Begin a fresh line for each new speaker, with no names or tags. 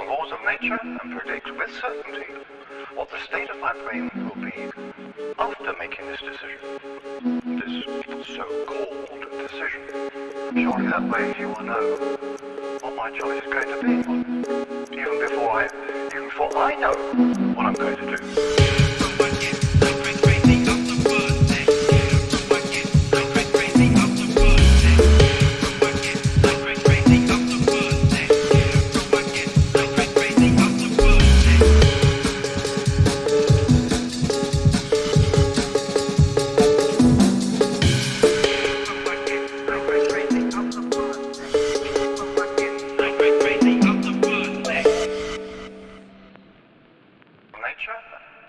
the laws of nature and predict with certainty what the state of my brain will be after making this decision. This so-called decision. Surely that way you will know what my choice is going to be. Even before I, even before I know what I'm going to do. trust us.